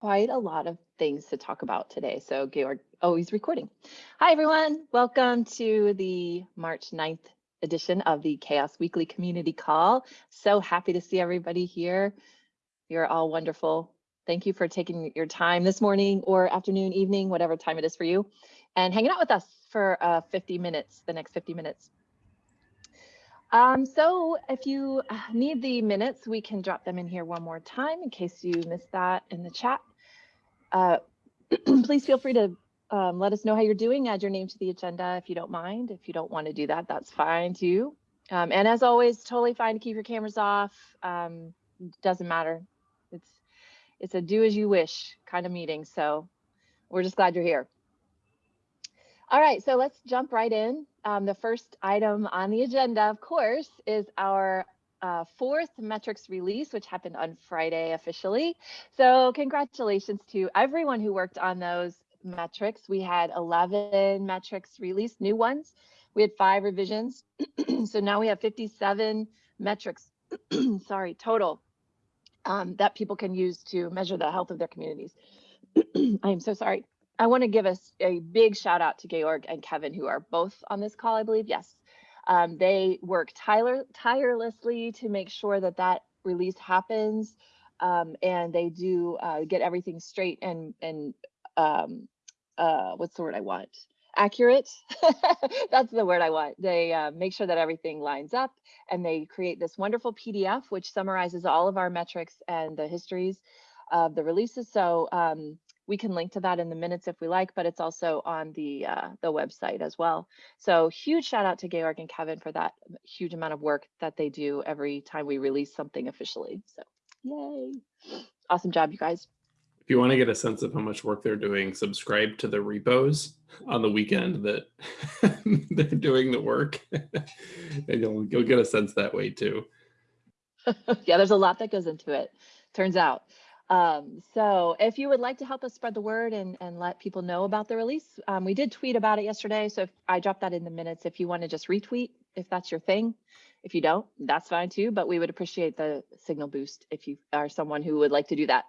quite a lot of things to talk about today. So Georg, oh, he's recording. Hi, everyone. Welcome to the March 9th edition of the CHAOSS Weekly Community Call. So happy to see everybody here. You're all wonderful. Thank you for taking your time this morning or afternoon, evening, whatever time it is for you, and hanging out with us for uh, 50 minutes, the next 50 minutes. Um, so if you uh, need the minutes, we can drop them in here one more time in case you missed that in the chat. Uh, please feel free to um, let us know how you're doing. Add your name to the agenda if you don't mind. If you don't want to do that, that's fine too. Um, and as always, totally fine to keep your cameras off. Um, doesn't matter. It's it's a do as you wish kind of meeting. So we're just glad you're here. All right, so let's jump right in. Um, the first item on the agenda, of course, is our uh, fourth metrics release, which happened on Friday officially. So congratulations to everyone who worked on those metrics. We had 11 metrics released, new ones. We had five revisions. so now we have 57 metrics, sorry, total um, that people can use to measure the health of their communities. I am so sorry. I want to give us a big shout out to Georg and Kevin, who are both on this call, I believe. Yes. Um, they work tire tirelessly to make sure that that release happens. Um, and they do uh, get everything straight and, and um, uh, what's the word I want? Accurate. That's the word I want. They uh, make sure that everything lines up and they create this wonderful PDF, which summarizes all of our metrics and the histories of the releases. So um, we can link to that in the minutes if we like, but it's also on the uh, the website as well. So huge shout out to Georg and Kevin for that huge amount of work that they do every time we release something officially. So yay. Awesome job, you guys. If you want to get a sense of how much work they're doing, subscribe to the repos on the weekend that they're doing the work. and you'll, you'll get a sense that way too. yeah, there's a lot that goes into it, turns out. Um, so if you would like to help us spread the word and, and let people know about the release, um, we did tweet about it yesterday. So if I dropped that in the minutes, if you want to just retweet, if that's your thing, if you don't, that's fine too, but we would appreciate the signal boost if you are someone who would like to do that.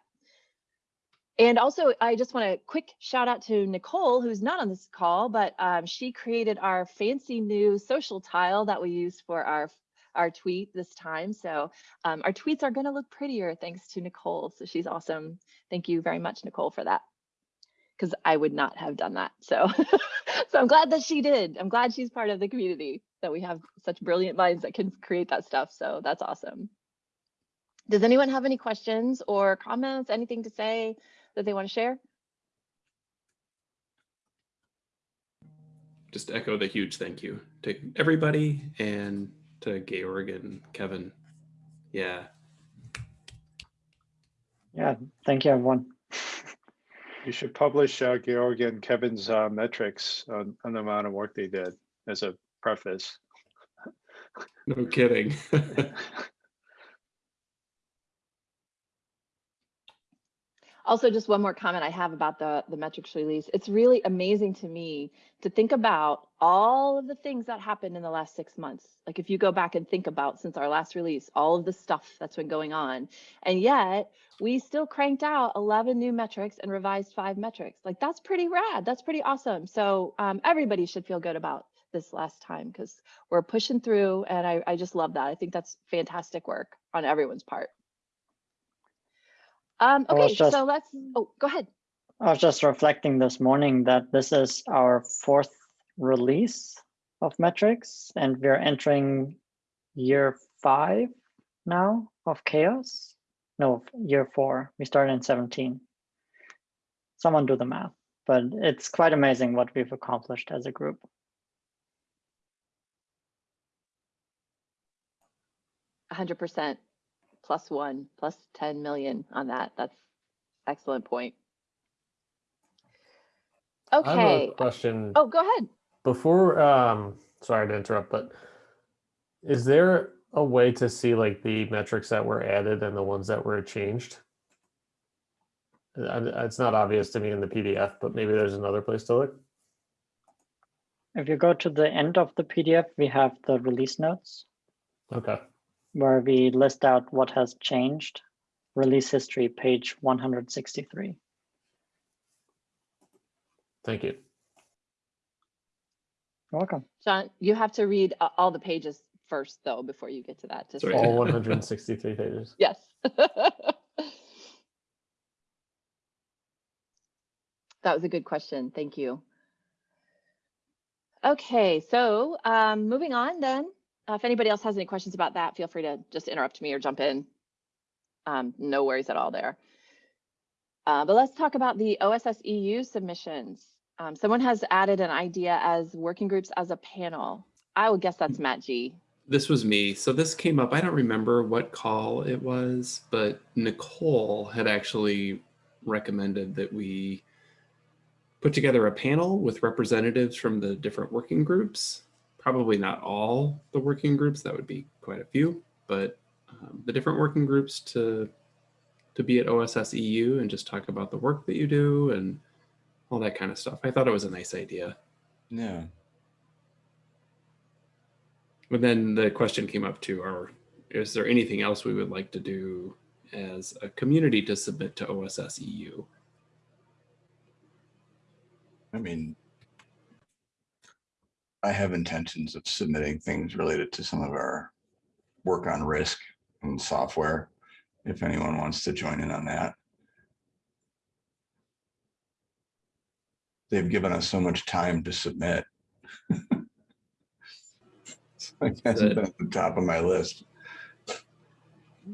And also, I just want a quick shout out to Nicole, who's not on this call, but um, she created our fancy new social tile that we use for our our tweet this time. So um, our tweets are going to look prettier thanks to Nicole. So she's awesome. Thank you very much, Nicole, for that. Because I would not have done that. So, so I'm glad that she did. I'm glad she's part of the community that we have such brilliant minds that can create that stuff. So that's awesome. Does anyone have any questions or comments, anything to say that they want to share? Just echo the huge thank you to everybody and to Georg and Kevin. Yeah. Yeah, thank you, everyone. You should publish uh, Georg and Kevin's uh, metrics on, on the amount of work they did as a preface. No kidding. Also, just one more comment I have about the, the metrics release. It's really amazing to me to think about all of the things that happened in the last six months. Like if you go back and think about since our last release, all of the stuff that's been going on. And yet we still cranked out 11 new metrics and revised five metrics. Like that's pretty rad. That's pretty awesome. So um, everybody should feel good about this last time because we're pushing through and I, I just love that. I think that's fantastic work on everyone's part. Um, okay, just, so let's, oh, go ahead. I was just reflecting this morning that this is our fourth release of metrics and we're entering year five now of CHAOSS. No, year four, we started in 17. Someone do the math, but it's quite amazing what we've accomplished as a group. Hundred percent plus one, plus 10 million on that. That's excellent point. Okay. I have a question. Oh, go ahead. Before, um, sorry to interrupt, but is there a way to see like the metrics that were added and the ones that were changed? It's not obvious to me in the PDF, but maybe there's another place to look. If you go to the end of the PDF, we have the release notes. Okay where we list out what has changed release history, page 163. Thank you. You're welcome. John, you have to read a- all the pages first though, before you get to that. just Sorry. All 163 pages. Yes. That was a good question. Thank you. Okay, so um, moving on then, uh, if anybody else has any questions about that, feel free to just interrupt me or jump in. Um, no worries at all there. Uh, but let's talk about the OSS EU submissions. Um, someone has added an idea as working groups as a panel. I would guess that's Matt G. This was me. So this came up. I don't remember what call it was, but Nicole had actually recommended that we put together a panel with representatives from the different working groups. Probably not all the working groups, that would be quite a few, but um, the different working groups to to be at OSS EU and just talk about the work that you do and all that kind of stuff. I thought it was a nice idea. Yeah. But then the question came up to are is there anything else we would like to do as a community to submit to OSS EU? I mean, I have intentions of submitting things related to some of our work on risk and software. If anyone wants to join in on that. They've given us so much time to submit. So It hasn't been at the top of my list.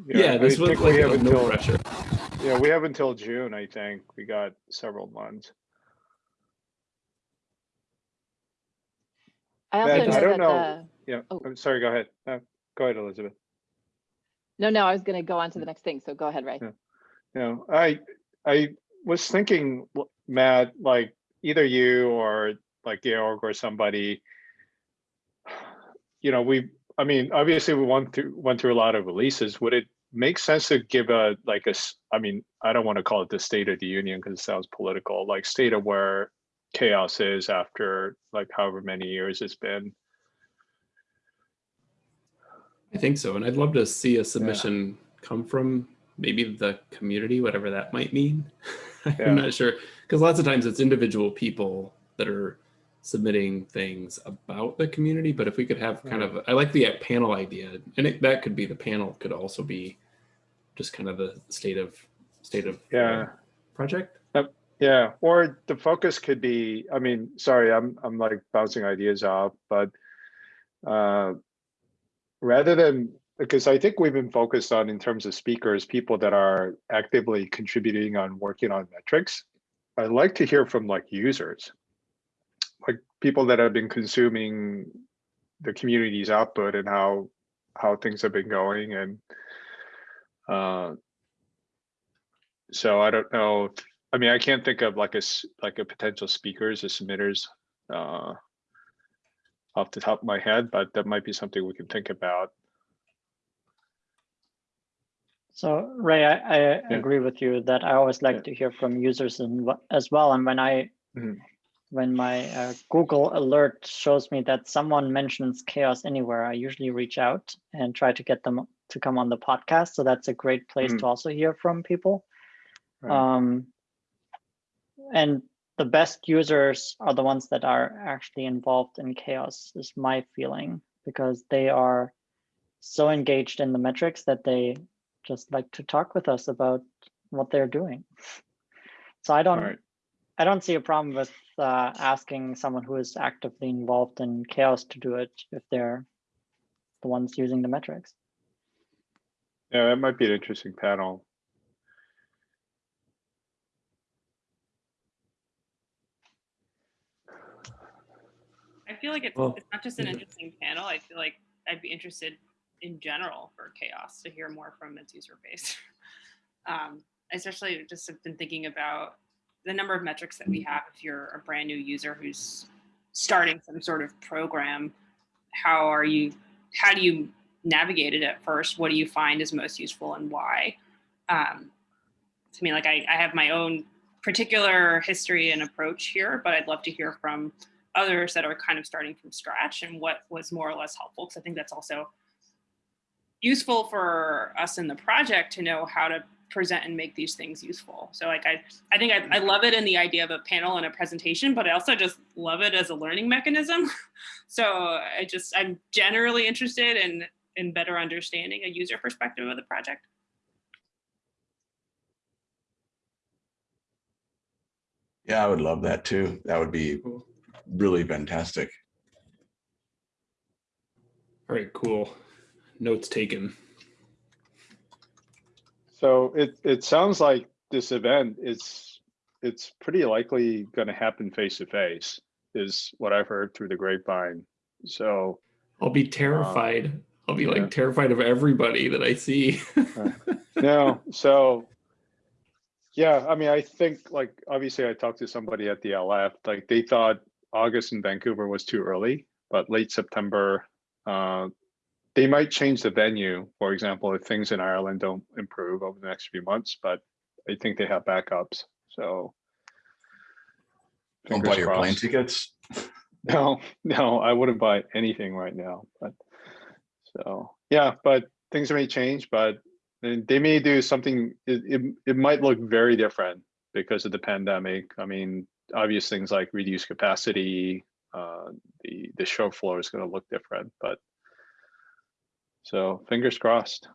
Yeah, I this was like we have no until, pressure. yeah, we have until June, I think. We got several months. I also Matt, know I don't that know. the, Yeah, Oh. I'm sorry, go ahead. Uh, Go ahead, Elizabeth. no, no, I was gonna go on to the next thing, so go ahead, Ray. Yeah. No, I, I was thinking, Matt, like either you or like Georg or somebody. You know, we, I mean, obviously we went through, went through a lot of releases. Would it make sense to give a, like a, I mean, I don't want to call it the State of the Union because it sounds political, like state of where CHAOSS is after like however many years it's been. I think so. And I'd love to see a submission come from maybe the community, whatever that might mean. I'm not sure. Because lots of times it's individual people that are submitting things about the community. But if we could have kind of, I like the panel idea. And it, that could be the panel could also be just kind of the state of state of uh, project. Yeah, or the focus could be, I mean, sorry, I'm, I'm like bouncing ideas off, but uh, rather than, because I think we've been focused on in terms of speakers, people that are actively contributing on working on metrics. I'd like to hear from like users, like people that have been consuming the community's output and how, how things have been going and uh, so I don't know, if- I mean, I can't think of like a, s- like a potential speakers or submitters uh, off the top of my head, but that might be something we can think about. So Ray, I, I agree with you that I always like Yeah. to hear from users and wha- as well. And when I, Mhm. when my uh, Google alert shows me that someone mentions CHAOSS anywhere, I usually reach out and try to get them to come on the podcast. So that's a great place Mhm. to also hear from people. Right. Um, and the best users are the ones that are actually involved in CHAOSS is my feeling because they are so engaged in the metrics that they just like to talk with us about what they're doing. So I don't, Right. I don't see a problem with uh, asking someone who is actively involved in CHAOSS to do it if they're the ones using the metrics. Yeah, that might be an interesting panel. I feel like it's, Well, it's not just an interesting panel. I feel like I'd be interested in general for CHAOSS to hear more from its user base. um, especially just have been thinking about the number of metrics that we have if you're a brand new user who's starting some sort of program. How are you, how do you navigate it at first? What do you find is most useful and why? Um, to me, like I, I have my own particular history and approach here, but I'd love to hear from others that are kind of starting from scratch and what was more or less helpful because I think that's also useful for us in the project to know how to present and make these things useful. So like I, I think I, I mm-hmm. love it in the idea of a panel and a presentation, but I also just love it as a learning mechanism. so I just, I'm generally interested in, in better understanding a user perspective of the project. Yeah, I would love that too. That would be Cool. Really fantastic. All right, cool. Notes taken. So it, it sounds like this event is, it's pretty likely going to happen face to face is what I've heard through the grapevine. So, I'll be terrified. Um, I'll be yeah. like terrified of everybody that I see. Uh, no, so yeah, I mean, I think like, obviously I talked to somebody at the LF, like they thought August in Vancouver was too early, but late September, uh, they might change the venue, for example, if things in Ireland don't improve over the next few months, but I think they have backups, so. Don't buy your plane tickets. No, no, I wouldn't buy anything right now, but so, yeah, but things may change, but they may do something, it, it, it might look very different because of the pandemic. I mean, obvious things like reduced capacity, uh, the, the show floor is gonna look different, but so fingers crossed.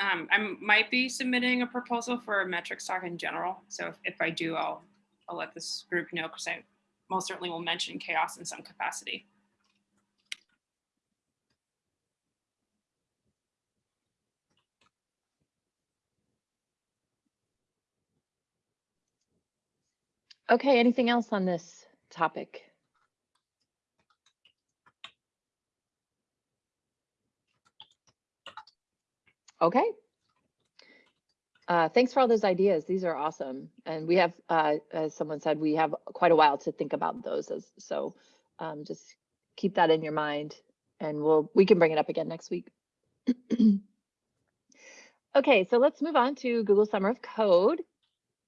Um, I might be submitting a proposal for a metrics talk in general. So if, if I do, I'll, I'll let this group know because I most certainly will mention CHAOSS in some capacity. Okay, anything else on this topic? Okay. Uh, thanks for all those ideas. These are awesome. And we have, uh, as someone said, we have quite a while to think about those. As, so um, just keep that in your mind and we'll, we can bring it up again next week. okay, so let's move on to Google Summer of Code.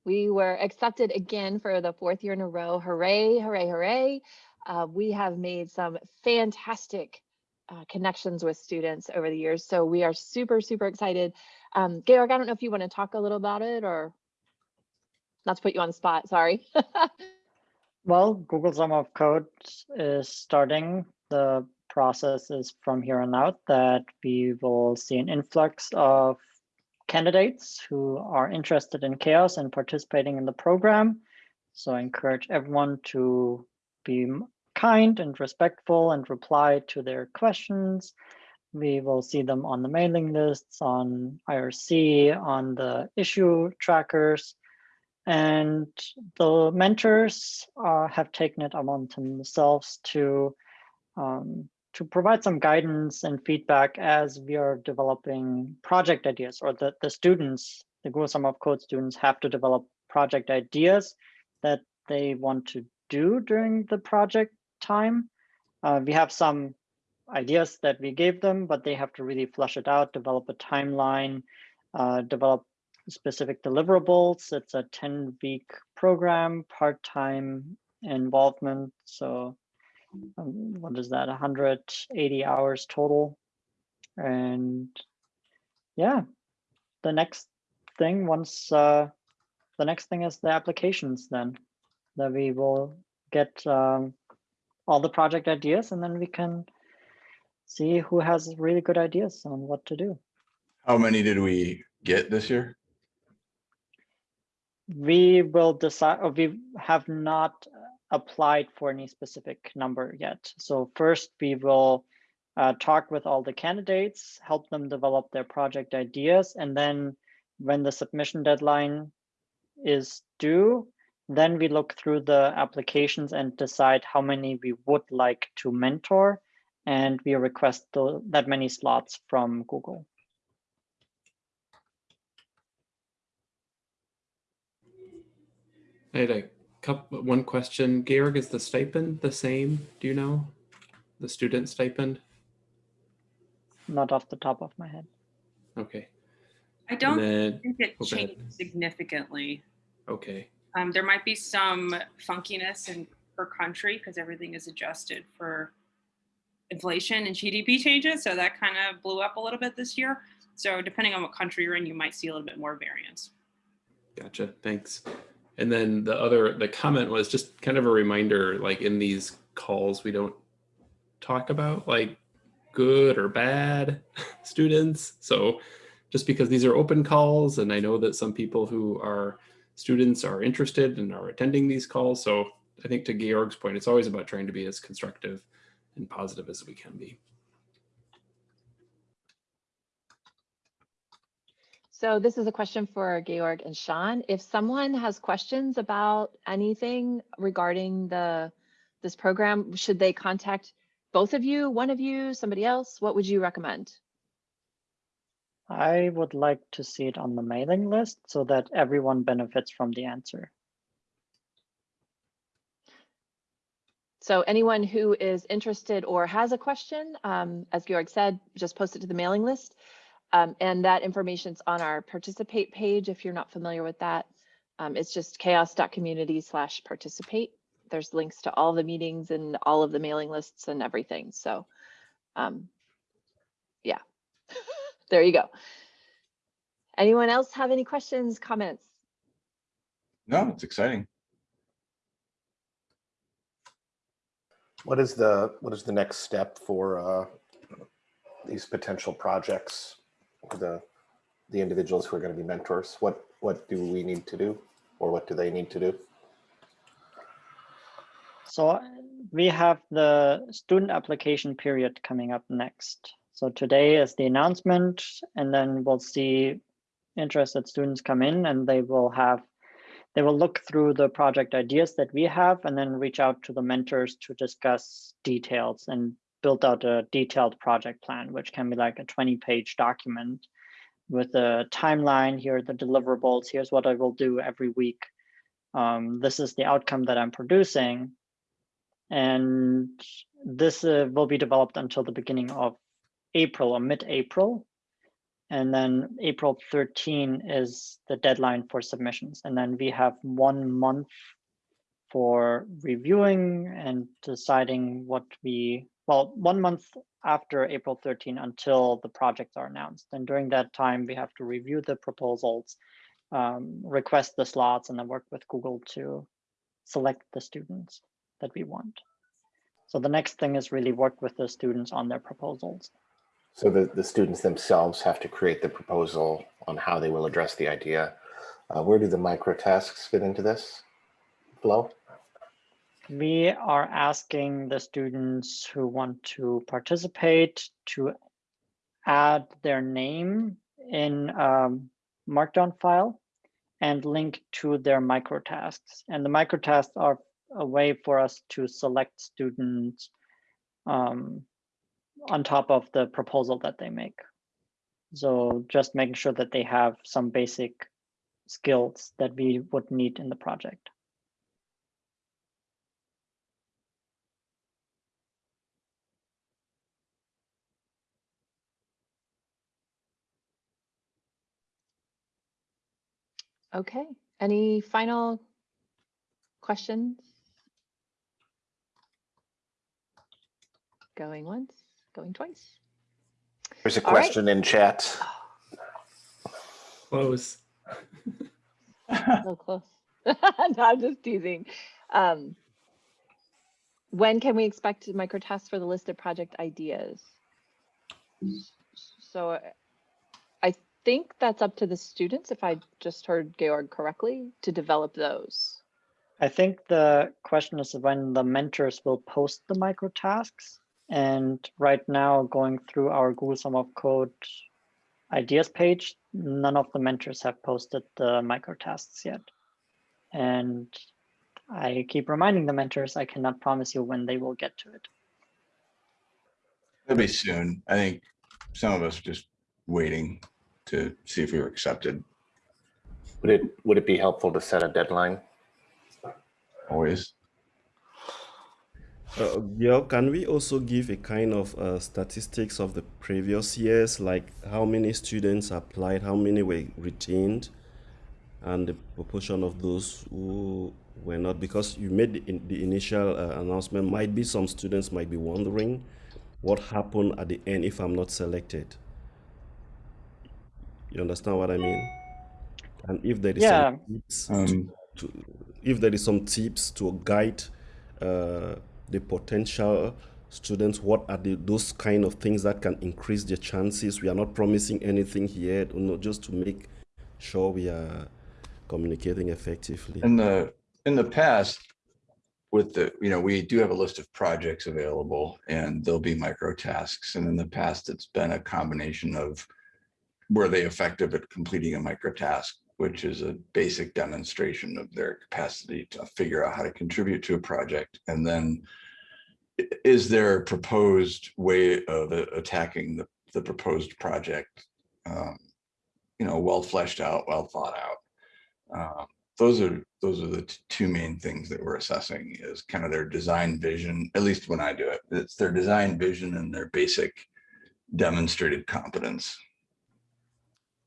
We were accepted again for the fourth year in a row. Hooray, hooray, hooray. Uh, we have made some fantastic uh, connections with students over the years. So we are super, super excited. Um, Georg, I don't know if you want to talk a little about it or not to put you on the spot, sorry. Well, Google Summer of Code is starting. The process is from here on out that we will see an influx of candidates who are interested in CHAOSS and participating in the program. So I encourage everyone to be kind and respectful and reply to their questions. We will see them on the mailing lists, on IRC, on the issue trackers. And the mentors uh, have taken it upon themselves to um, to provide some guidance and feedback as we are developing project ideas or the, the students, the Google Summer of Code students have to develop project ideas that they want to do during the project time. Uh, we have some ideas that we gave them, but they have to really flush it out, develop a timeline, uh, develop specific deliverables. It's a 10 week program, part-time involvement. So um, what is that 180 hours total and yeah the next thing once uh the next thing is the applications then that we will get um, all the project ideas and then we can see who has really good ideas on what to do How many did we get this year? we will decide we have not applied for any specific number yet. So first we will uh, talk with all the candidates, help them develop their project ideas. And then when the submission deadline is due, then we look through the applications and decide how many we would like to mentor. And we request the, that many slots from Google. Had a couple, one question. Georg, is the stipend the same? Do you know? The student stipend? Not off the top of my head. Okay. I don't then, think it go ahead. changed significantly. okay. Um, there might be some funkiness in per country because everything is adjusted for inflation and GDP changes. So that kind of blew up a little bit this year. So depending on what country you're in, you might see a little bit more variance. Gotcha. Thanks. And then the other, the comment was just kind of a reminder, like in these calls, we don't talk about like good or bad students. So just because these are open calls and I know that some people who are students are interested and are attending these calls. So I think to Georg's point, it's always about trying to be as constructive and positive as we can be. So this is a question for Georg and Sean. If someone has questions about anything regarding the this program, should they contact both of you, one of you, somebody else? What would you recommend? I would like to see it on the mailing list so that everyone benefits from the answer. So anyone who is interested or has a question, um, as Georg said, just post it to the mailing list. Um, and that information's on our participate page. If you're not familiar with that, um, it's just chaoss.community slash participate. There's links to all the meetings and all of the mailing lists and everything. So um, yeah, there you go. Anyone else have any questions, comments? No, it's exciting. What is the, what is the next step for uh, these potential projects? The, the individuals who are going to be mentors? What, what do we need to do? Or what do they need to do? So we have the student application period coming up next. So today is the announcement, and then we'll see interested students come in and they will have they will look through the project ideas that we have and then reach out to the mentors to discuss details and build out a detailed project plan, which can be like a 20 page document with a timeline. Here are the deliverables. Here's what I will do every week. Um, this is the outcome that I'm producing. And this uh, will be developed until the beginning of April or mid-April. And then April 13 is the deadline for submissions. And then we have one month for reviewing and deciding what we, well, one month after April 13 until the projects are announced. And during that time, we have to review the proposals, um, request the slots, and then work with Google to select the students that we want. So the next thing is really work with the students on their proposals. So the, the students themselves have to create the proposal on how they will address the idea. Uh, where do the micro tasks fit into this flow? We are asking the students who want to participate to add their name in a Markdown file and link to their micro tasks. And the micro tasks are a way for us to select students um, on top of the proposal that they make. So just making sure that they have some basic skills that we would need in the project. Okay, any final questions? Going once, going twice. There's a All right. question in chat. Close. So close. no, I'm just teasing. Um, when can we expect microtasks for the listed project ideas? So uh, I think that's up to the students, if I just heard Georg correctly, to develop those. I think the question is when the mentors will post the micro tasks. And right now, going through our Google Summer of Code ideas page, none of the mentors have posted the micro tasks yet. And I keep reminding the mentors, I cannot promise you when they will get to it. It'll be soon. I think some of us are just waiting to see if we were accepted Would it, would it be helpful to set a deadline? always. Uh, Gil, can we also give a kind of uh, statistics of the previous years, like how many students applied, how many were retained, and the proportion of those who were not? Because you made the, in, the initial uh, announcement, might be some students might be wondering what happened at the end if I'm not selected. You understand what I mean? And if there is Yeah. some tips, Um, to, if there is some tips to guide uh, the potential students, what are the, those kind of things that can increase their chances? We are not promising anything here, you know, just to make sure we are communicating effectively. In the, in the past, with the, you know, we do have a list of projects available and there'll be micro tasks. And in the past, it's been a combination of were they effective at completing a microtask, which is a basic demonstration of their capacity to figure out how to contribute to a project. And then is there a proposed way of attacking the, the proposed project? um, You know, well fleshed out, well thought out. Um, those are those are the two main things that we're assessing is kind of their design vision at least when i do it it's their design vision and their basic demonstrated competence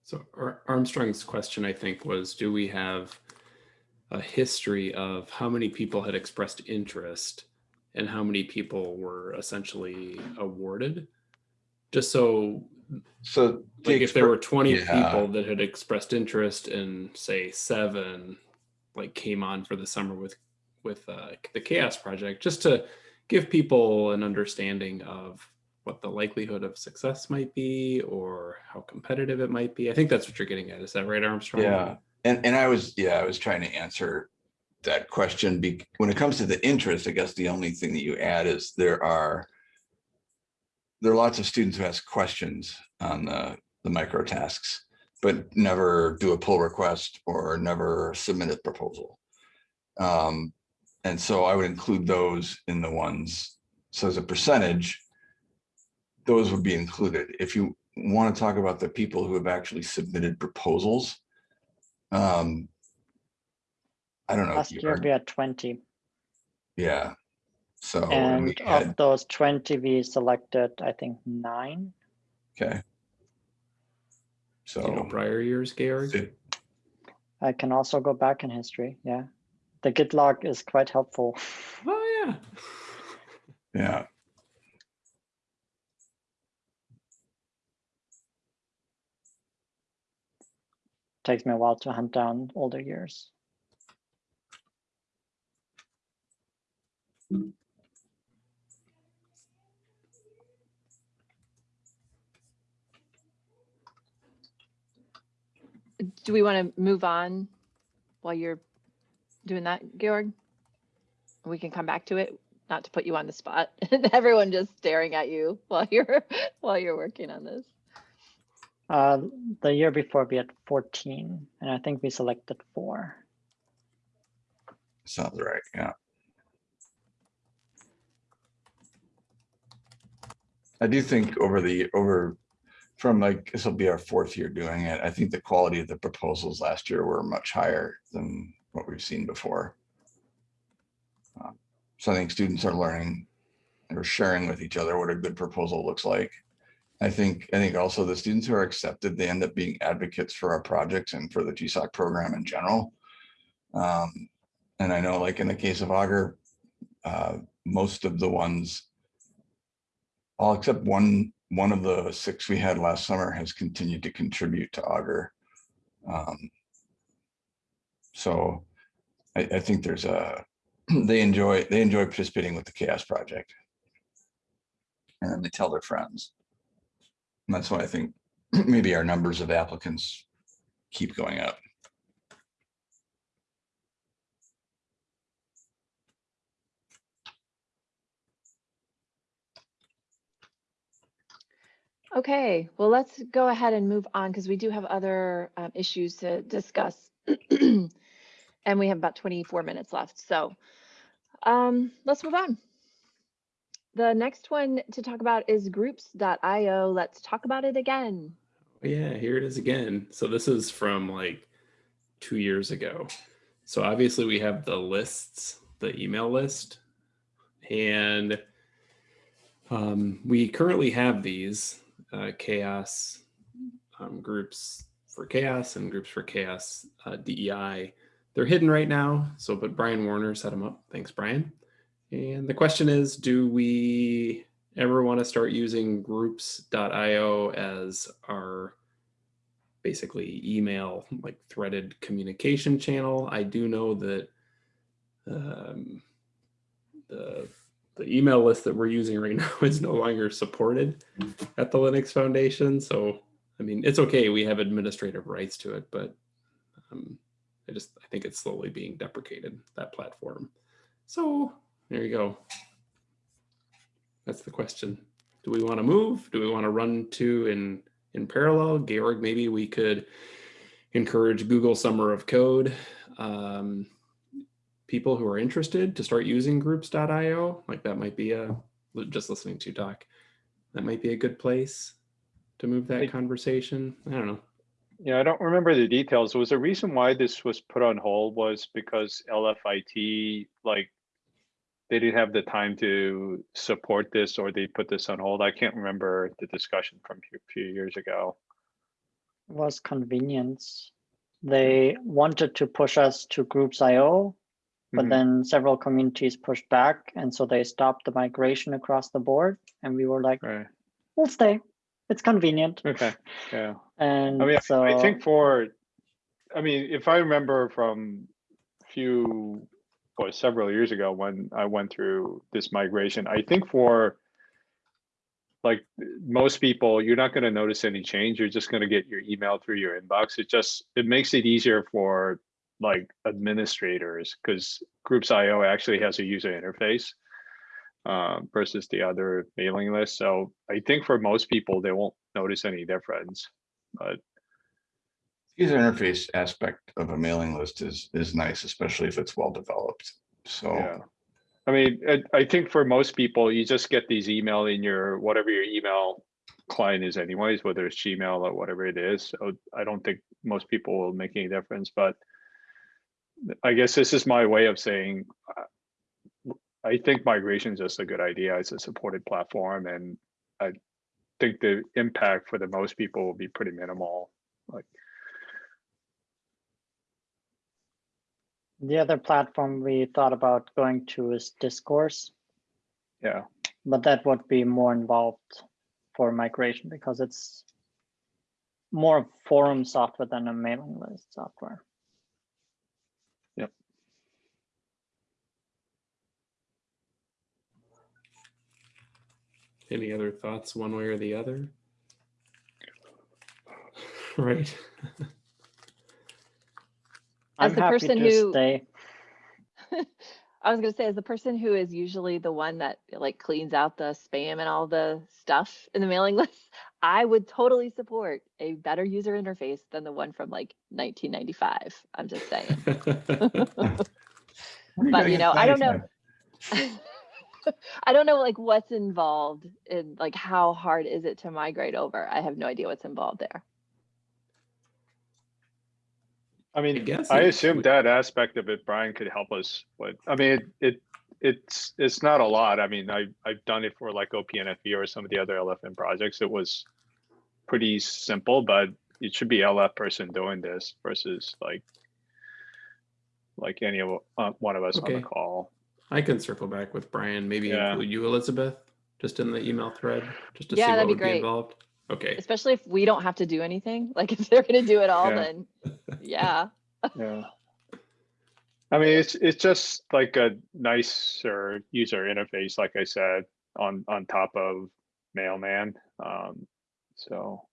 So Armstrong's question, I think, was, do we have a history of how many people had expressed interest and how many people were essentially awarded? Just so, so like, if there were 20 yeah. people that had expressed interest and say seven, like came on for the summer with, with uh, the CHAOSS Project, just to give people an understanding of what the likelihood of success might be or how competitive it might be. I think that's what you're getting at. Is that right, Armstrong? yeah and and i was yeah i was trying to answer that question be, when it comes to the interest i guess the only thing that you add is there are there are lots of students who ask questions on the the micro tasks but never do a pull request or never submit a proposal um and so i would include those in the ones so as a percentage those would be included if you want to talk about the people who have actually submitted proposals um i don't know if Last year we had 20, yeah so and we had of those 20, we selected, I think, nine. okay Do you know so prior years, Georg? fi- I can also go back in history. Yeah, the Git log is quite helpful. Oh yeah. yeah Takes me a while to hunt down older years. Do we want to move on while you're doing that, Georg? We can come back to it, not to put you on the spot. Everyone just staring at you while you're while you're working on this. Uh, the year before we had 14, and I think we selected four. sounds right yeah. I do think over the over from like this will be our fourth year doing it i think the quality of the proposals last year were much higher than what we've seen before. Uh, so i think students are learning or sharing with each other what a good proposal looks like i think i think also the students who are accepted they end up being advocates for our projects and for the gsoc program in general. Um, and i know like in the case of augur uh, most of the ones all except one one of the six we had last summer has continued to contribute to augur. Um, so I, I think there's a they enjoy they enjoy participating with the CHAOSS project. And then they tell their friends and that's why i think maybe our numbers of applicants keep going up Okay, well, let's go ahead and move on because we do have other um, issues to discuss. And we have about 24 minutes left, so um, let's move on. The next one to talk about is groups.io. Let's talk about it again. Yeah, here it is again. So this is from like two years ago. So obviously we have the lists, the email list, and um, we currently have these uh, CHAOSS um, groups for CHAOSS and groups for CHAOSS uh, DEI. They're hidden right now. So, but Brian Warner set them up. Thanks, Brian. And the question is, do we ever want to start using groups.io as our basically email like threaded communication channel. I do know that um, the the email list that we're using right now is no longer supported at the Linux Foundation. So, I mean, it's okay. We have administrative rights to it, but um, I just I think it's slowly being deprecated that platform. So there you go. That's the question. Do we want to move? Do we want to run two in in parallel? Georg, maybe we could encourage Google Summer of Code um, people who are interested to start using groups.io. Like that might be a just listening to talk. That might be a good place to move that I- conversation. I don't know. Yeah, I don't remember the details. Was the reason why this was put on hold was because LFIT, like, they didn't have the time to support this or they put this on hold? I can't remember the discussion from a few years ago. It was convenience. They wanted to push us to groups IO, but Mhm. then several communities pushed back. And so they stopped the migration across the board. And we were like, Right, we'll stay. It's convenient. okay, yeah. And I mean, so I think for, I mean, if I remember from a few, or several years ago when I went through this migration, I think for like most people, you're not gonna notice any change. You're just gonna get your email through your inbox. It just, it makes it easier for like administrators, because Groups.io actually has a user interface uh, versus the other mailing list. So I think for most people, they won't notice any difference. But User interface aspect of a mailing list is, is nice, especially if it's well developed. So yeah, I mean, I, I think for most people, you just get these email in your, whatever your email client is anyways, whether it's Gmail or whatever it is. So I don't think most people will make any difference, but I guess this is my way of saying, I think migration is just a good idea. It's a supported platform and I think the impact for the most people will be pretty minimal. Like, the other platform we thought about going to is Discourse, yeah, but that would be more involved for migration because it's more forum software than a mailing list software. Yep. Any other thoughts one way or the other? Right. As I'm the happy person to who- stay. I was gonna say, as the person who is usually the one that like cleans out the spam and all the stuff in the mailing list, I would totally support a better user interface than the one from like 1995. I'm just saying. But, you know, I don't know. I don't know like what's involved in like how hard is it to migrate over? I have no idea what's involved there. I mean, guess I it assume would- that aspect of it, Brian could help us with, I mean, it, it, it's, it's not a lot. I mean, I, I've done it for like OPNFV or some of the other LFN projects. It was pretty simple, but it should be LF person doing this versus like, like any of, uh, one of us on the Okay. call. I can circle back with Brian, maybe Yeah. include you, Elizabeth, just in the email thread, just to Yeah, see what that'd be would be great. involved. Okay, Especially if we don't have to do anything. Like if they're gonna do it all, Yeah. then yeah. Yeah. I mean, it's, it's just like a nicer user interface, like I said, on, on top of Mailman. Um, so.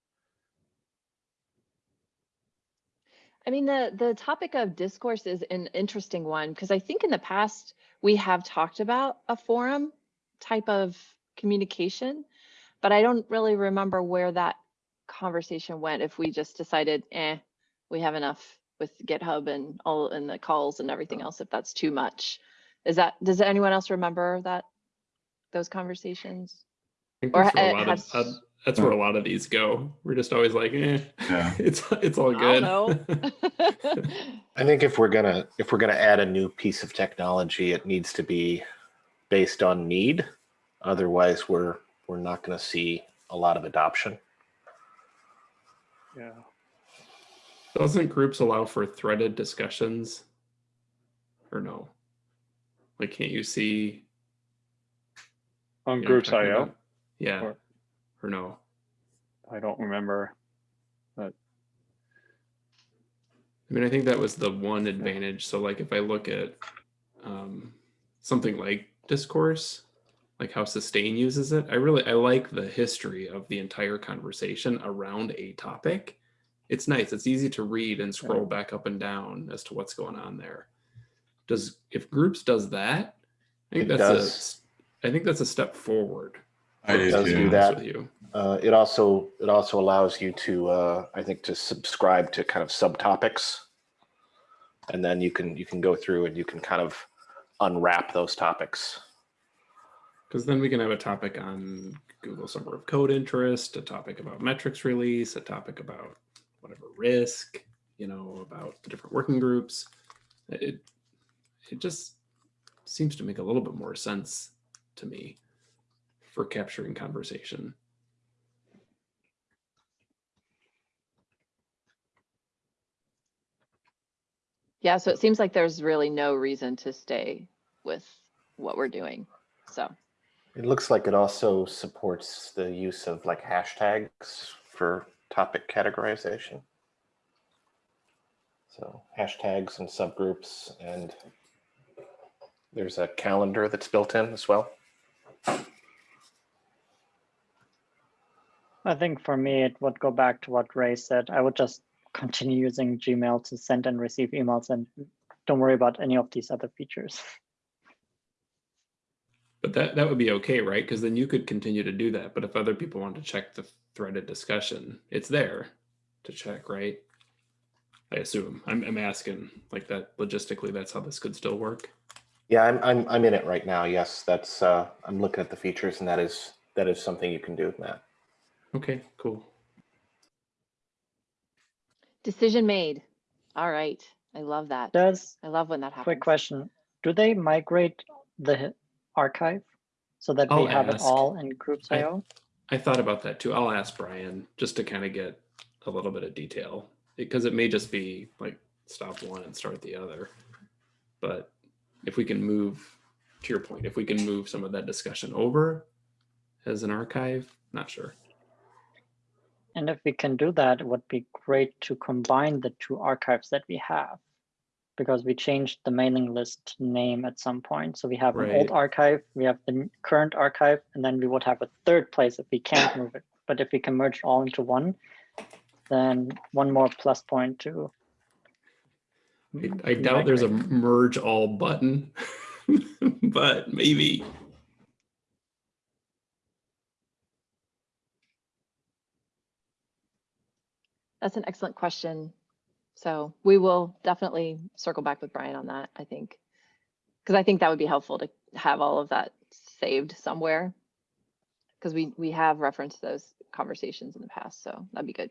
I mean, the the topic of discourse is an interesting one because I think in the past we have talked about a forum type of communication, but I don't really remember where that conversation went. If we just decided, eh, we have enough with GitHub and all and the calls and everything else. If that's too much, is that does anyone else remember that those conversations? Or that's where a lot has- of, uh, that's where a lot of these go. We're just always like, eh, Yeah. it's, it's all good. don't. I think if we're gonna if we're gonna add a new piece of technology, it needs to be based on need. Otherwise, we're we're not going to see a lot of adoption. Yeah. Doesn't groups allow for threaded discussions? Or no? Like, can't you see? On you know Groups IO, about? Yeah, Or- or no? I don't remember. But I mean, I think that was the one advantage. So like if I look at um, something like discourse, like how sustain uses it, I really I like the history of the entire conversation around a topic. It's nice. It's easy to read and scroll back up and down as to what's going on there. Does if groups does that, I think It that's does. a I think that's a step forward. I do does do that. with you. Uh, it also, it also allows you to, uh, I think, to subscribe to kind of subtopics. And then you can, you can go through and you can kind of unwrap those topics. Because then we can have a topic on Google Summer of Code interest, a topic about metrics release, a topic about whatever risk, you know, about the different working groups. It it just seems to make a little bit more sense to me for capturing conversation. Yeah, so it seems like there's really no reason to stay with what we're doing. So, It looks like it also supports the use of like hashtags for topic categorization. So hashtags and subgroups and there's a calendar that's built in as well. I think for me, it would go back to what Ray said. I would just continue using Gmail to send and receive emails and don't worry about any of these other features. But that that would be okay, right? Because then you could continue to do that. But if other people want to check the threaded discussion, it's there to check, right? I assume. I'm I'm asking like that logistically. That's how this could still work. Yeah, I'm, I'm, I'm in it right now. Yes, that's, uh, I'm looking at the features and that is, that is something you can do, Matt. Okay, cool. decision made. All right. I love that. Does, I love when that happens. quick question, do they migrate the archive so that we I'll have it all in groups I-? I thought about that too. I'll ask Brian just to kind of get a little bit of detail because it may just be like stop one and start the other. But if we can move to your point, if we can move some of that discussion over as an archive, not sure. And if we can do that, it would be great to combine the two archives that we have. Because we changed the mailing list name at some point. So we have an old archive, we have the current archive, and then we would have a third place if we can't move it. But if we can merge it all into one, then one more plus point to. I, I doubt there's a merge all button, but maybe. That's an excellent question. So we will definitely circle back with Brian on that, I think. Because I think that would be helpful to have all of that saved somewhere. Because we, we have referenced those conversations in the past, so that'd be good.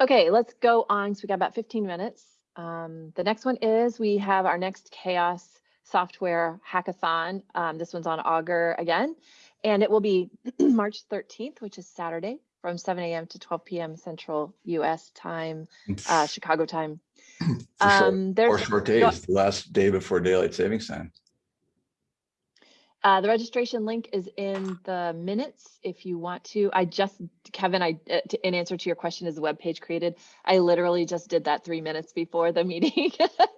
Okay, let's go on. So we got about 15 minutes. Um, the next one is we have our next CHAOSS software hackathon. Um, this one's on Augur again, and it will be March 13th, which is Saturday from 7 a.m. to 12 p.m. Central US time, uh, Chicago time. Um, or short days, the last day before daylight savings time. Uh, the registration link is in the minutes if you want to. I just, Kevin, I, uh, to- in answer to your question, is the web page created? I literally just did that three minutes before the meeting,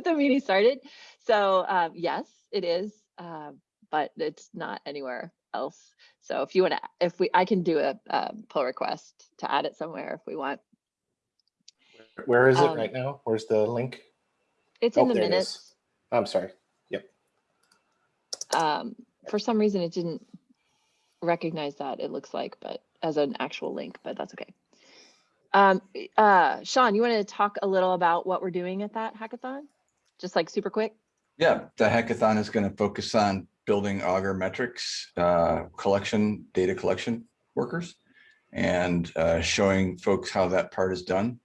the meeting started. So um, yes, it is, uh, but it's not anywhere else. So if you want to, if we, I can do a, um pull request to add it somewhere if we want. Where is it Um, right now? Where's the link? It's Oh, in the there it is. minutes. I'm sorry. Um, for some reason, it didn't recognize that, it looks like, but as an actual link, but that's okay. Um, uh, Sean, you want to talk a little about what we're doing at that hackathon? Just like super quick? Yeah, the hackathon is going to focus on building Augur metrics, uh, collection, data collection workers, and uh, showing folks how that part is done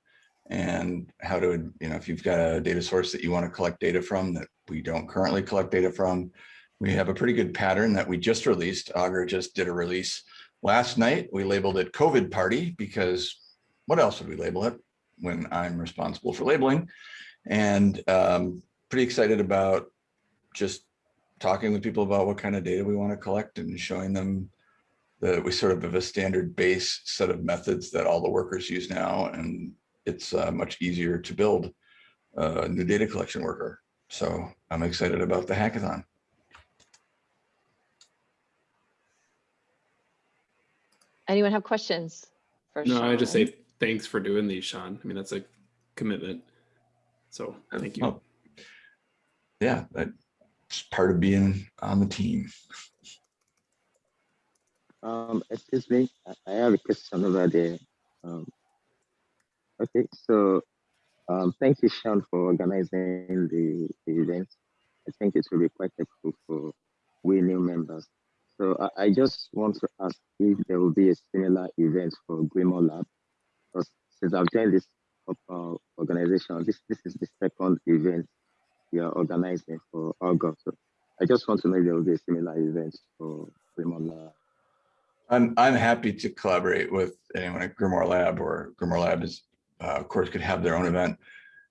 and how to, you know, if you've got a data source that you want to collect data from that we don't currently collect data from, we have a pretty good pattern that we just released. Augur just did a release last night. We labeled it COVID party because what else would we label it when I'm responsible for labeling? And um, pretty excited about just talking with people about what kind of data we want to collect and showing them that we sort of have a standard base set of methods that all the workers use now and it's uh, much easier to build a new data collection worker. So I'm excited about the hackathon. Anyone have questions? for No, I just say thanks for doing these, Sean. I mean, that's a commitment. So thank you. Well, Yeah, that's part of being on the team. Um, excuse me, I- have a question over there. Um, okay, so um, thank you, Sean, for organizing the, the event. I think it will be quite helpful for we new members. So I, I just want to ask if there will be a similar event for Grimoire Lab. Because since I've joined this organization, this, this is the second event are organizing for Augur. So I just want to know if there will be a similar event for Grimoire Lab. I'm, I'm happy to collaborate with anyone at Grimoire Lab or Grimoire Lab is, uh, of course, could have their own event.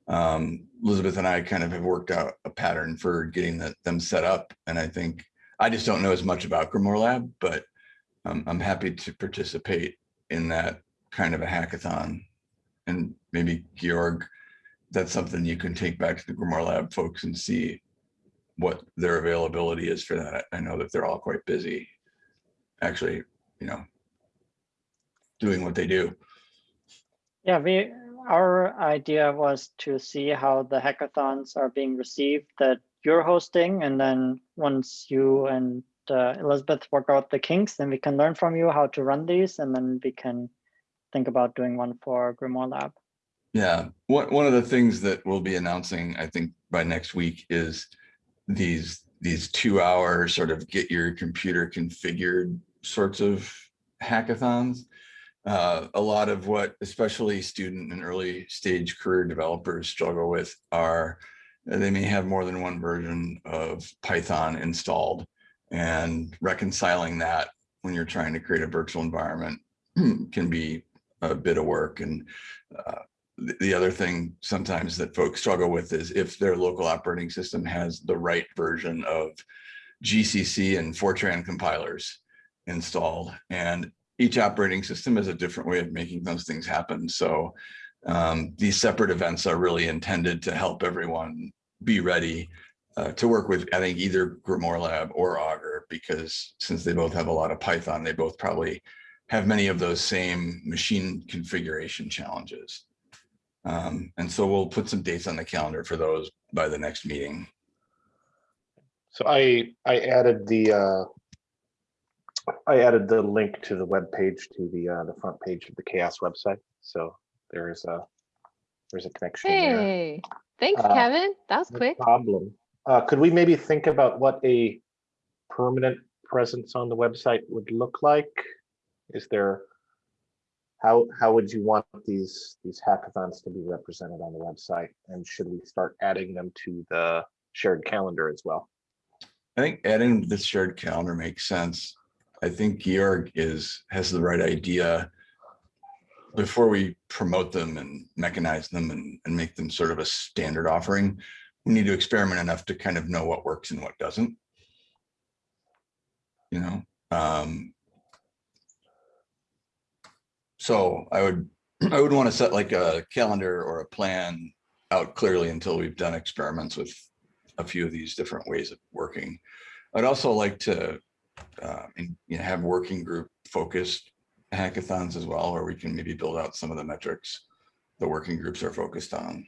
Um, Elizabeth and I kind of have worked out a pattern for getting that, them set up. And I think, I just don't know as much about Grimoire Lab, but um, I'm happy to participate in that kind of a hackathon. And maybe Georg, that's something you can take back to the Grimoire Lab folks and see what their availability is for that. I know that they're all quite busy. Actually, you know, doing what they do. Yeah, we, our idea was to see how the hackathons are being received that you're hosting. And then once you and uh, Elizabeth work out the kinks, then we can learn from you how to run these and then we can think about doing one for Grimoire Lab. Yeah, one, one of the things that we'll be announcing, I think by next week is these, these two hour sort of get your computer configured sorts of hackathons. Uh, a lot of what especially student and early stage career developers struggle with are they may have more than one version of Python installed and reconciling that when you're trying to create a virtual environment can be a bit of work. And uh, the, the other thing sometimes that folks struggle with is if their local operating system has the right version of GCC and Fortran compilers installed. And each operating system is a different way of making those things happen. So um, these separate events are really intended to help everyone be ready uh, to work with, I think, either Grimoire Lab or Augur, because since they both have a lot of Python, they both probably have many of those same machine configuration challenges. Um, and so we'll put some dates on the calendar for those by the next meeting. So I, I added the, uh, I added the link to the web page to the, uh, the front page of the CHAOSS website. So there's a, there's a connection there. Hey, thanks, Uh, Kevin. That was No quick. Problem. Uh, could we maybe think about what a permanent presence on the website would look like? Is there, how, how would you want these, these hackathons to be represented on the website? And should we start adding them to the shared calendar as well? I think adding this shared calendar makes sense. I think Georg is, has the right idea. Before we promote them and mechanize them and, and make them sort of a standard offering, we need to experiment enough to kind of know what works and what doesn't. You know, um, so I would, I would want to set like a calendar or a plan out clearly until we've done experiments with a few of these different ways of working. I'd also like to uh, in- you know, have working group focused hackathons as well, where we can maybe build out some of the metrics the working groups are focused on.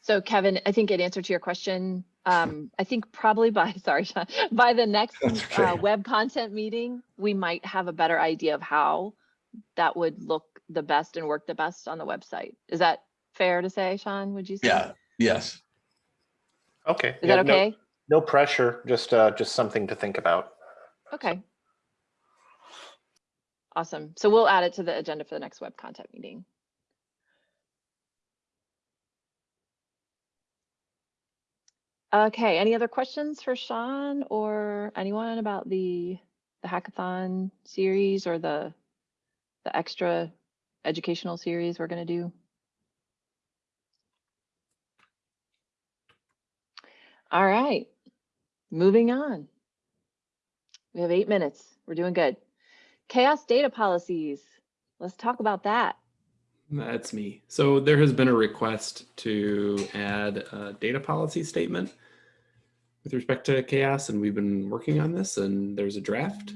So Kevin, I think in answer to your question, um, I think probably by, sorry, Sean, by the next That's uh, web content meeting, we might have a better idea of how that would look the best and work the best on the website. Is that fair to say, Sean? Would you say? Yeah, yes. Okay. Is yeah, that okay? No pressure, just, uh, just something to think about. Okay. Awesome. So we'll add it to the agenda for the next web content meeting. Okay, any other questions for Sean or anyone about the, the hackathon series or the, the extra educational series we're gonna do? All right, moving on. We have eight minutes. We're doing good. CHAOSS data policies. Let's talk about that. That's me. So there has been a request to add a data policy statement with respect to CHAOSS, and we've been working on this, and there's a draft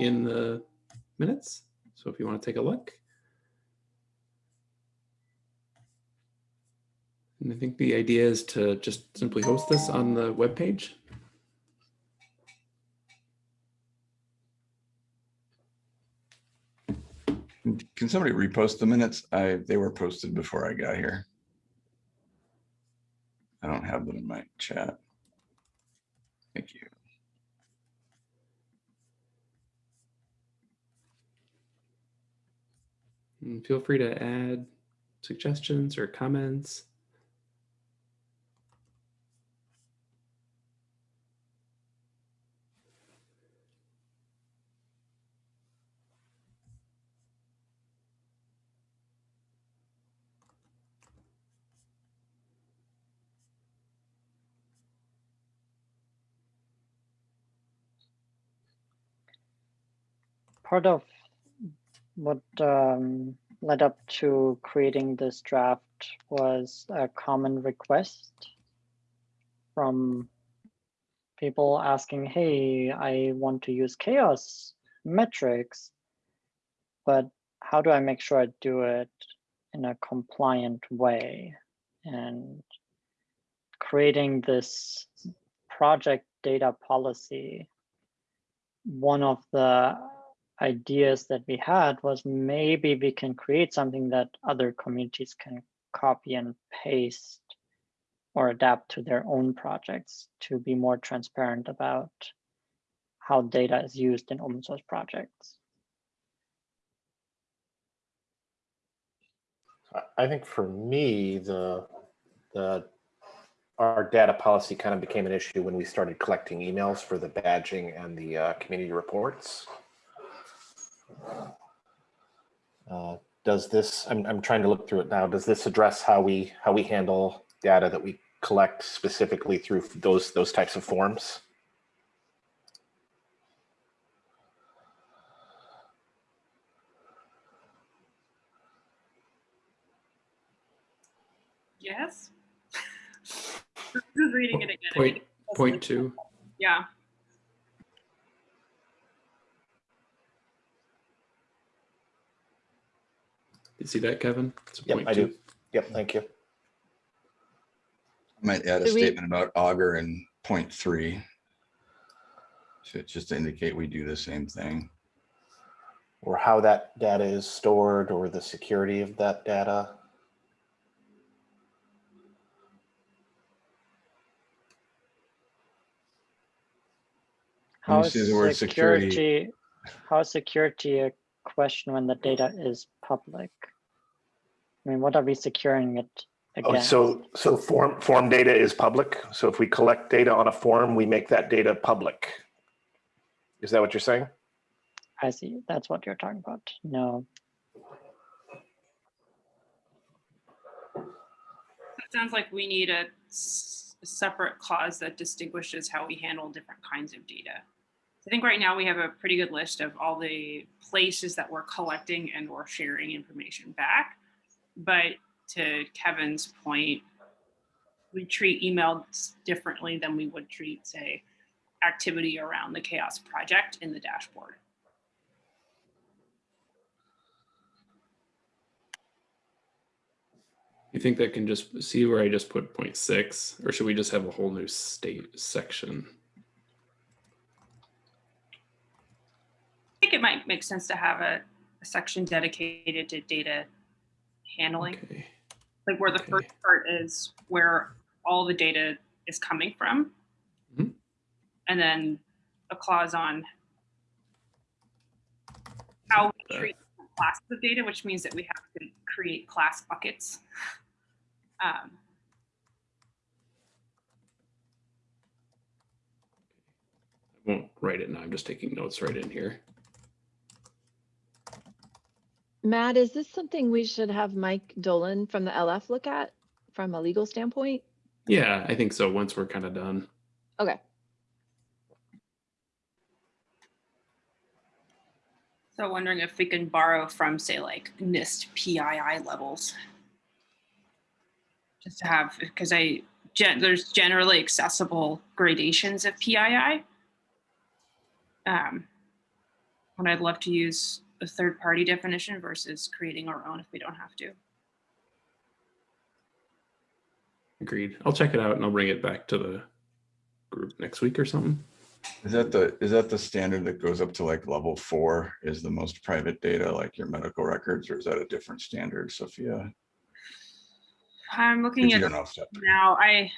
in the minutes. So if you want to take a look. And I think the idea is to just simply host this on the webpage. Can somebody repost the minutes? I, they were posted before I got here. I don't have them in my chat. Thank you. And feel free to add suggestions or comments. Part of what um, led up to creating this draft was a common request from people asking, hey, I want to use CHAOSS metrics, but how do I make sure I do it in a compliant way? And creating this project data policy, one of the ideas that we had was maybe we can create something that other communities can copy and paste or adapt to their own projects to be more transparent about how data is used in open source projects. I- think for me, the, the, our data policy kind of became an issue when we started collecting emails for the badging and the uh, community reports. Uh, Does this, I'm, I'm trying to look through it now, does this address how we, how we handle data that we collect specifically through those, those types of forms? Yes. Who's reading it again? I Point, think it's point like- two. Yeah. You see that, Kevin? It's a Yep, point I two. do. Yep, thank you. I Might add a Do we- statement about Augur in point three. So just to indicate we do the same thing. Or how that data is stored or the security of that data. How is say the word security- security, how is security a question when the data is public? I mean, what are we securing it Oh, so, so form, form data is public. So if we collect data on a form, we make that data public. Is that what you're saying? I see, that's what you're talking about. No, It sounds like we need a separate clause that distinguishes how we handle different kinds of data. I think right now we have a pretty good list of all the places that we're collecting and or sharing information back. But to Kevin's point, we treat emails differently than we would treat, say, activity around the CHAOSS project in the dashboard. You think that can just see where I just put point six, or should we just have a whole new state section? I think it might make sense to have a, a section dedicated to data handling. Okay. like where the Okay. first part is where all the data is coming from. Mhm. And then a clause on how we treat classes of data, which means that we have to create class buckets. Um, I won't write it now. I'm just taking notes right in here. Matt, is this something we should have Mike Dolan from the LF look at from a legal standpoint? Yeah, I think so. Once we're kind of done. Okay, So wondering if we can borrow from, say, like NIST PII levels. Just to have, because I, gen, there's generally accessible gradations of PII. Um, and I'd love to use a third-party definition versus creating our own if we don't have to. Agreed. I'll check it out and I'll bring it back to the group next week or something. Is that the, is that the standard that goes up to like level four is the most private data, like your medical records, or is that a different standard, Sophia? I'm looking at don't know, if that- now, I,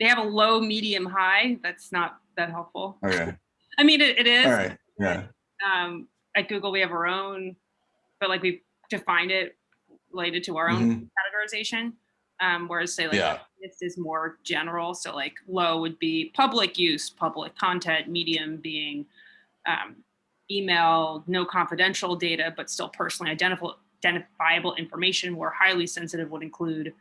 they have a low, medium, high. That's not that helpful. okay, I mean, it, it is. all right, yeah, um, at Google, we have our own, but like we defined it related to our own Mhm. categorization. Um, whereas say like Yeah. this is more general. So like low would be public use, public content, medium being um, email, no confidential data, but still personally identifiable, identifiable information where highly sensitive would include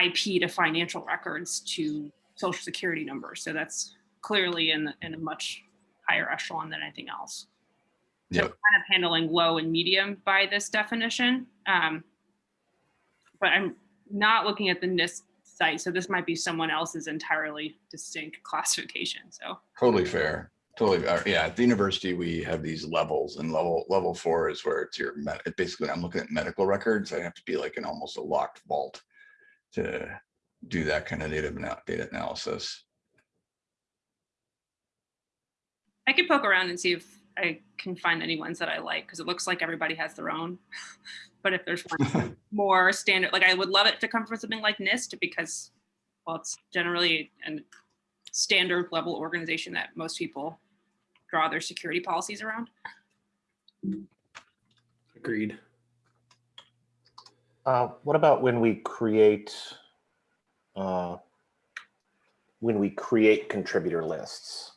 IP to financial records to social security numbers. So that's clearly in, in a much higher echelon than anything else. So Yep. kind of handling low and medium by this definition. Um, but I'm not looking at the NIST site, so this might be someone else's entirely distinct classification. So totally fair. Totally, uh, yeah, at the university, we have these levels and level, level four is where it's your, med- basically, I'm looking at medical records. I have to be like in almost a locked vault to do that kind of data, data analysis. I could poke around and see if I can find any ones that I like because it looks like everybody has their own. but if there's one more standard, like I would love it to come from something like NIST because, well, it's generally a standard level organization that most people draw their security policies around. Agreed. Uh, what about when we create, uh, when we create contributor lists?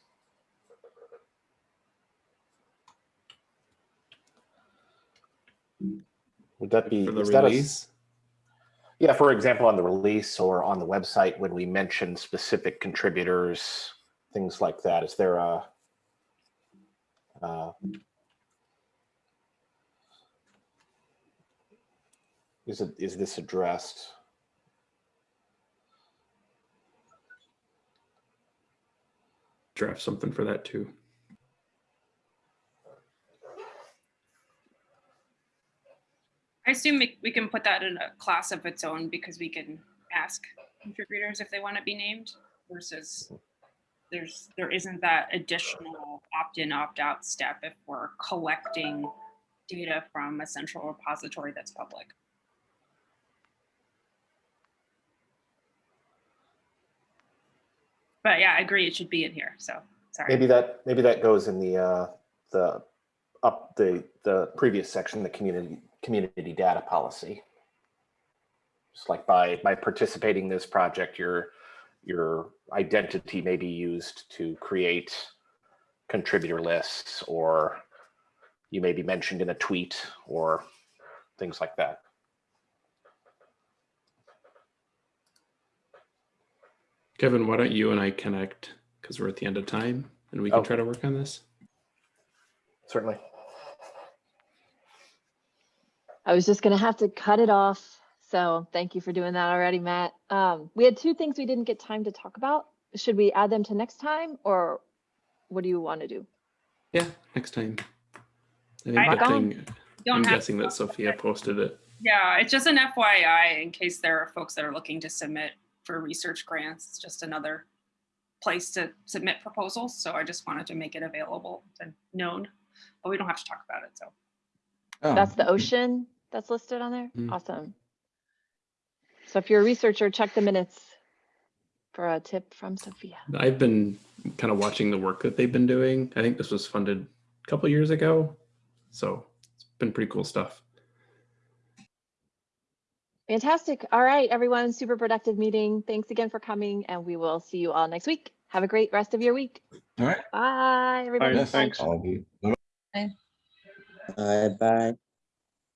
Would that be, is that a, release. yeah, for example, on the release or on the website, when we mention specific contributors, things like that, is there a, uh, is it, is this addressed? Draft something for that too. I assume we, can put that in a class of its own because we can ask contributors if they want to be named versus there's there isn't that additional opt-in opt-out step if we're collecting data from a central repository that's public. But yeah, I agree it should be in here. So sorry. Maybe that, maybe that goes in the, uh, the, up the, the previous section, the community, community data policy. Just like by, by participating in this project, your, your identity may be used to create contributor lists or you may be mentioned in a tweet or things like that. Kevin, why don't you and I connect because we're at the end of time and we can Oh. try to work on this. Certainly. I was just gonna have to cut it off. So thank you for doing that already, Matt. Um, we had two things we didn't get time to talk about. Should we add them to next time or what do you want to do? Yeah, next time. I think I don't, thing, don't I'm guessing that Sophia posted it. Yeah, it's just an FYI in case there are folks that are looking to submit for research grants. It's just another place to submit proposals. So I just wanted to make it available and known, but we don't have to talk about it. So Oh, That's the ocean that's listed on there? Mm. Awesome. So if you're a researcher, check the minutes for a tip from Sophia. I've been kind of watching the work that they've been doing. I think this was funded a couple years ago. So it's been pretty cool stuff. Fantastic. All right, everyone, super productive meeting. Thanks again for coming and we will see you all next week. Have a great rest of your week. All right. Bye, everybody. Bye, Bye. thanks. I'll be- Bye bye.